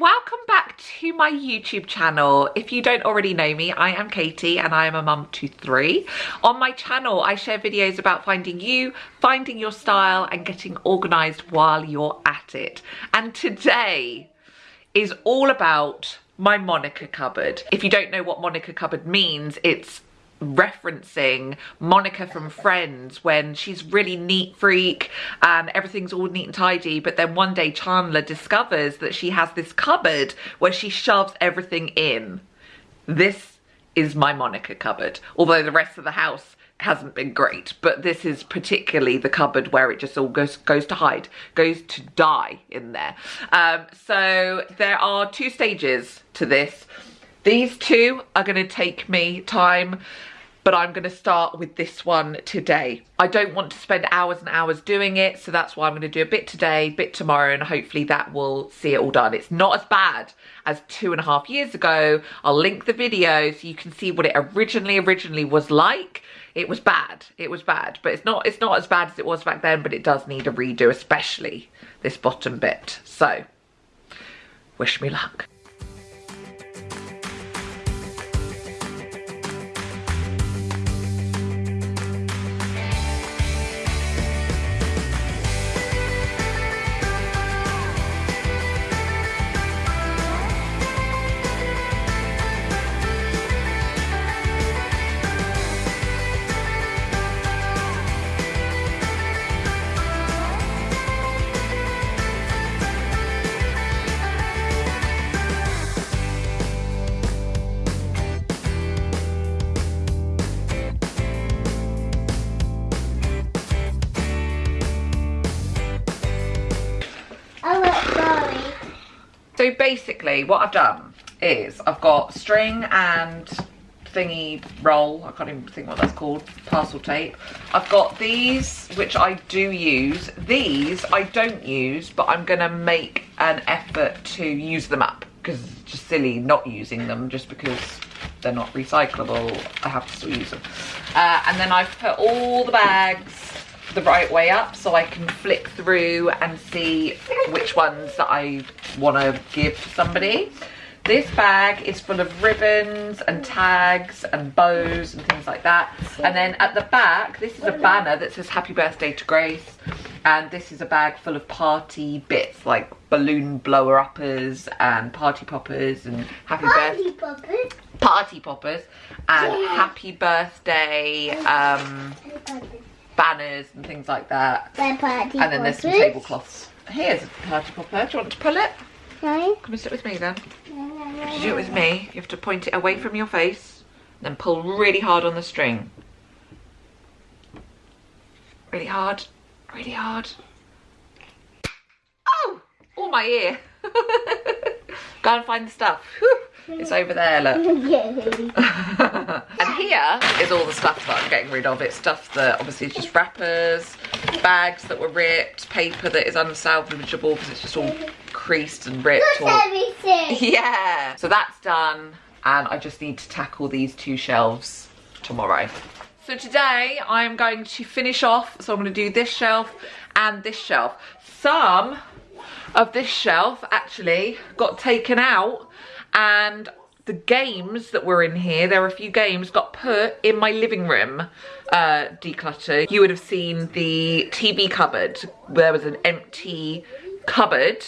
welcome back to my YouTube channel. If you don't already know me, I am Katie and I am a mum to three. On my channel, I share videos about finding you, finding your style and getting organised while you're at it. And today is all about my Monica cupboard. If you don't know what Monica cupboard means, it's referencing Monica from Friends when she's really neat freak and everything's all neat and tidy but then one day Chandler discovers that she has this cupboard where she shoves everything in. This is my Monica cupboard although the rest of the house hasn't been great but this is particularly the cupboard where it just all goes goes to hide goes to die in there um, so there are two stages to this these two are going to take me time but I'm going to start with this one today. I don't want to spend hours and hours doing it, so that's why I'm going to do a bit today, bit tomorrow, and hopefully that will see it all done. It's not as bad as two and a half years ago. I'll link the video so you can see what it originally, originally was like. It was bad, it was bad, but it's not, it's not as bad as it was back then, but it does need a redo, especially this bottom bit. So, wish me luck. So basically what I've done is I've got string and thingy roll, I can't even think what that's called, parcel tape. I've got these, which I do use. These I don't use, but I'm gonna make an effort to use them up because it's just silly not using them just because they're not recyclable. I have to still use them. Uh, and then I've put all the bags the right way up so I can flick through and see which ones that I want to give to somebody. This bag is full of ribbons and tags and bows and things like that. And then at the back, this is a banner that says happy birthday to Grace. And this is a bag full of party bits like balloon blower uppers and party poppers and happy birthday. Poppers. Party poppers and yeah. happy birthday um, banners and things like that. and then there's some tablecloths. Here's a party popper. Do you want to pull it? No. Come and sit with me then. To do it with me, you have to point it away from your face, then pull really hard on the string. Really hard, really hard. Oh, all my ear. Go and find the stuff. Whew. It's over there, look. and here is all the stuff that I'm getting rid of. It's stuff that obviously is just wrappers, bags that were ripped, paper that is unsalvageable because it's just all creased and ripped. Or... Yeah. So that's done and I just need to tackle these two shelves tomorrow. So today I'm going to finish off, so I'm going to do this shelf and this shelf. Some of this shelf actually got taken out and the games that were in here, there are a few games, got put in my living room uh, declutter. You would have seen the TV cupboard. There was an empty cupboard.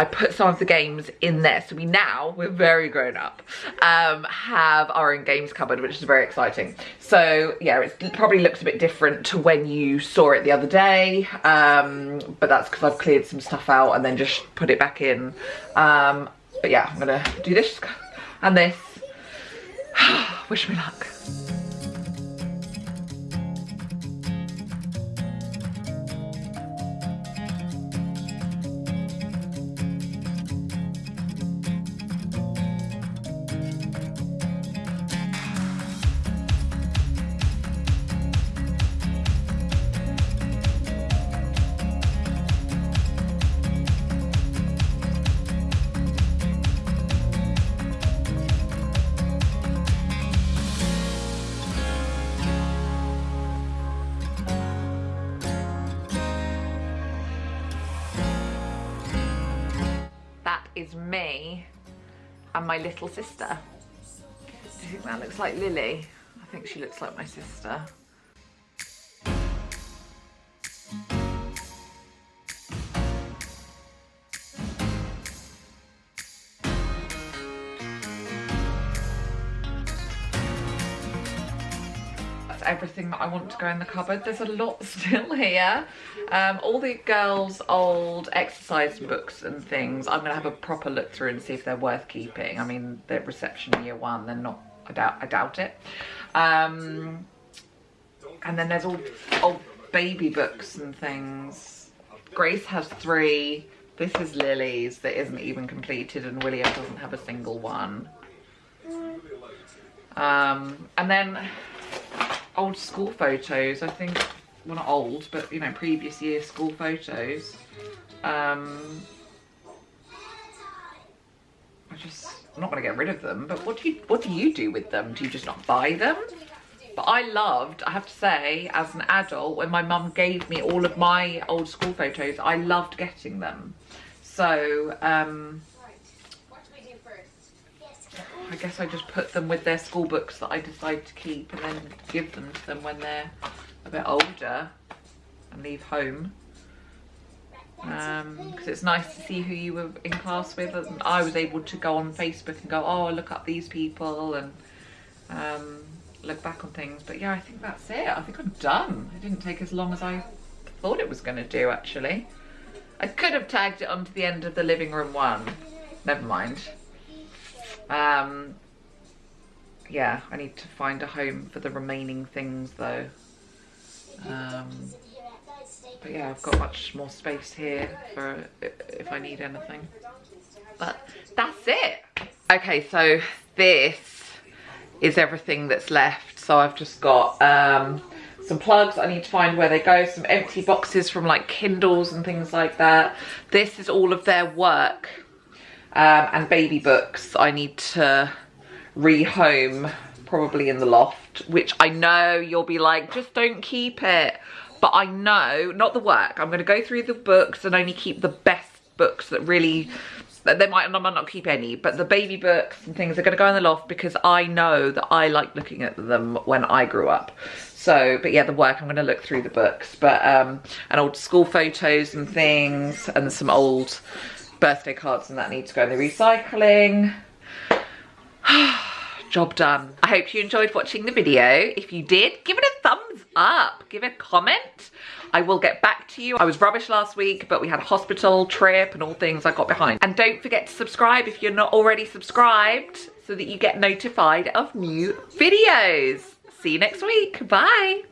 I put some of the games in there. So we now, we're very grown up, um, have our own games cupboard, which is very exciting. So yeah, it probably looks a bit different to when you saw it the other day. Um, but that's because I've cleared some stuff out and then just put it back in. Um, but yeah, I'm gonna do this and this. Wish me luck. Is me and my little sister. Do you think that looks like Lily? I think she looks like my sister. Everything that I want to go in the cupboard. There's a lot still here. Um, all the girls' old exercise books and things, I'm going to have a proper look through and see if they're worth keeping. I mean, they're reception year one, they're not, I doubt, I doubt it. Um, and then there's all old baby books and things. Grace has three. This is Lily's that isn't even completed and William doesn't have a single one. Um, and then old school photos, I think, well not old, but you know, previous year school photos. Um, I just, I'm not gonna get rid of them, but what do you, what do you do with them? Do you just not buy them? But I loved, I have to say, as an adult, when my mum gave me all of my old school photos, I loved getting them. So, um, I guess I just put them with their school books that I decide to keep and then give them to them when they're a bit older and leave home. Because um, it's nice to see who you were in class with and I was able to go on Facebook and go, oh, look up these people and um, look back on things. But yeah, I think that's it. I think I'm done. It didn't take as long as I thought it was going to do, actually. I could have tagged it onto the end of the living room one. Never mind. Um, yeah, I need to find a home for the remaining things though. Um, but yeah, I've got much more space here for if I need anything. But that's it. Okay, so this is everything that's left. So I've just got um, some plugs. I need to find where they go. Some empty boxes from like Kindles and things like that. This is all of their work um, and baby books I need to rehome probably in the loft which I know you'll be like just don't keep it but I know not the work I'm going to go through the books and only keep the best books that really they might, I might not keep any, but the baby books and things are going to go in the loft because I know that I like looking at them when I grew up. So, but yeah, the work, I'm going to look through the books, but, um, and old school photos and things and some old birthday cards and that need to go in the recycling. Job done. I hope you enjoyed watching the video. If you did, give it a thumbs up. Give a comment. I will get back to you. I was rubbish last week, but we had a hospital trip and all things I got behind. And don't forget to subscribe if you're not already subscribed so that you get notified of new videos. See you next week. Bye.